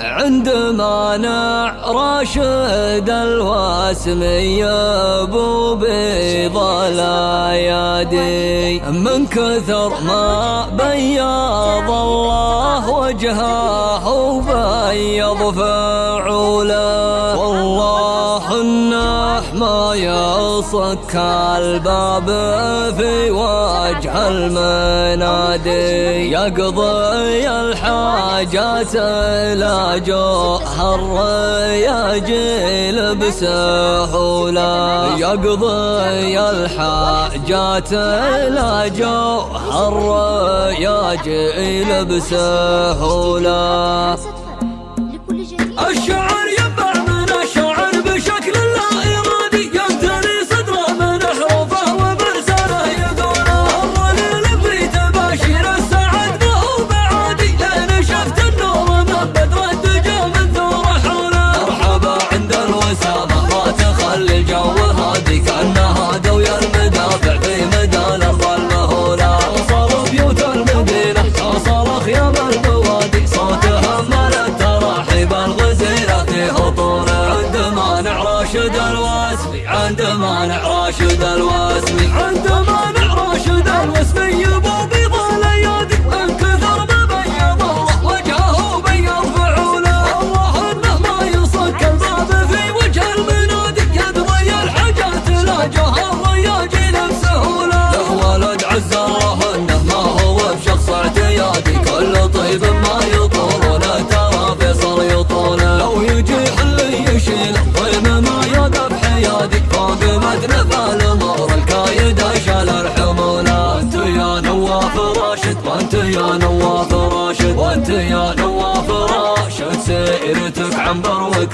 عندما نع راشد الواسمي أبو بيض الايادي من كثر ما بياض الله وجهه وبيض فعوله والله النح ما يرى وصك الباب في وجه المنادي. يقضي الحاجات لا جوهر يجيل بسهولة. يقضي الحاجات لا جوهر يجيل بسهولة. الشعر راشد الوالد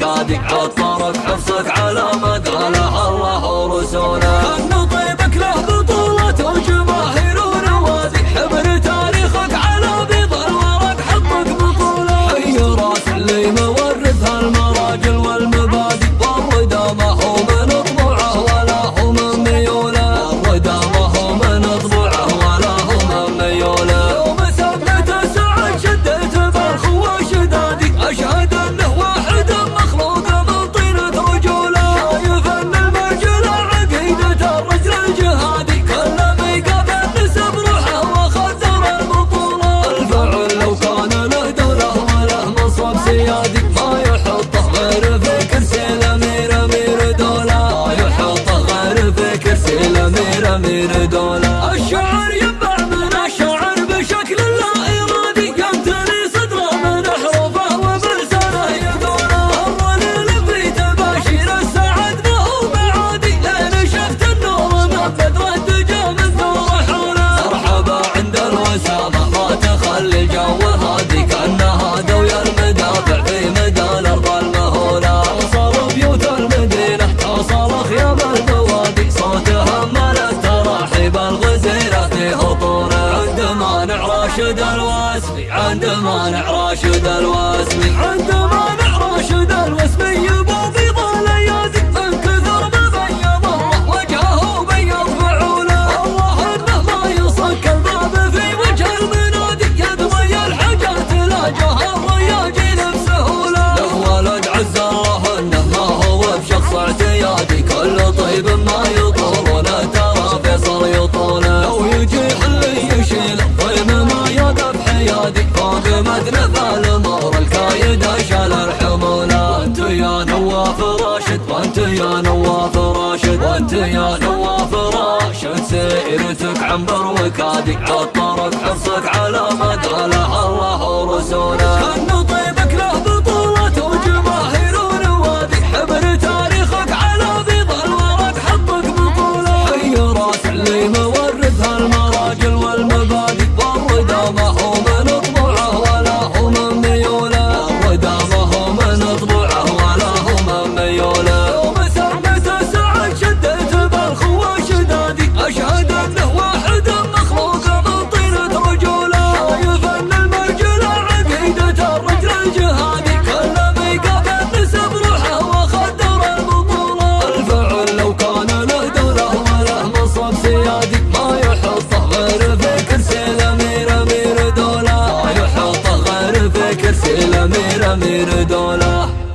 كادك عطارك حفظك على مدى الله ورسوله. الجو هادي كان هادوا المدافع في مدى المهولة توصل بيوت المدينة توصل خيام ملك تراحيب الغزيرة في هطوله عند مانع راشد الواسمي عند مانع راشد الواسمي عند يا نواف راشد وأنت يا نواف راشد. سيرتك عنبر وكادي عطرك حرصك على مداله الله ورسوله avec elle, c'est la mer, la mer dans la...